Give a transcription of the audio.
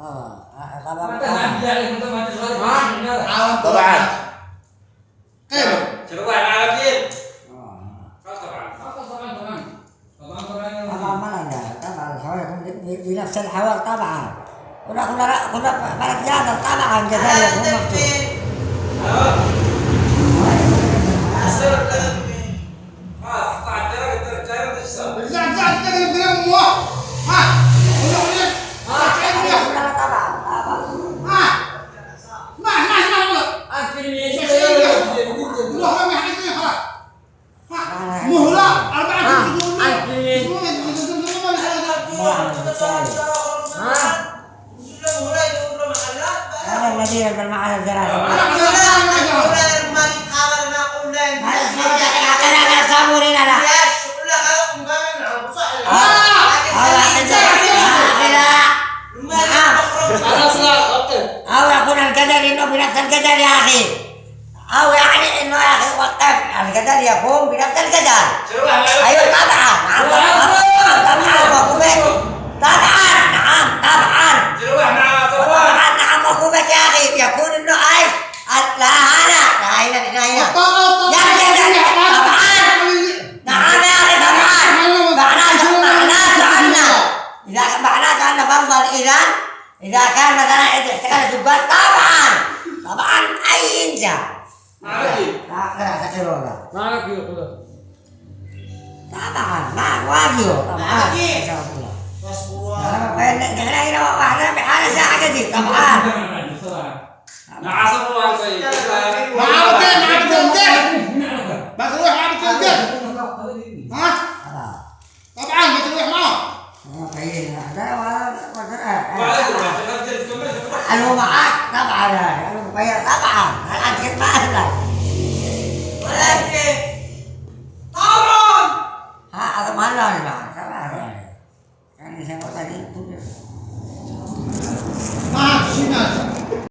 آه، آه، آه، طبعا. قيمة شنو العالمين؟ طبعا. طبعا طبعا. طبعا طبعا. طبعا الحوار طبعا. كنا كنا كنا بلد جادر طبعا جزائر أو يكون القدر إنه بنفس القدر يا أخي أو يعني إنه يا أخي وقف القدر يكون بنفس القدر تروح على أيوة طبعا نعم طبعا طبعا وقفت طبعا نعم طبعا تروح مع طوال طبعا نعم وقفت يا أخي يكون إنه أي لا هنا لا هنا لا هنا نعم يا أخي طبعا معناته معناته أن إذا معناته أن إذا إذا كان مثلا اشتغلت الجبال طبعا طبعا لا لا تقرون ما لك يقول طبعا إن شاء الله نحن هنا وإحنا بحالة ساعة كثير طبعا مع عصر الله طيب ما تروح مع بتلقى ها طبعا ما تروح معه أنا معك طبعا أنا مغير طبعا الآن كنت ما أهلك ها هذا ما له معك طبعا يعني يعني سنوات ما شمال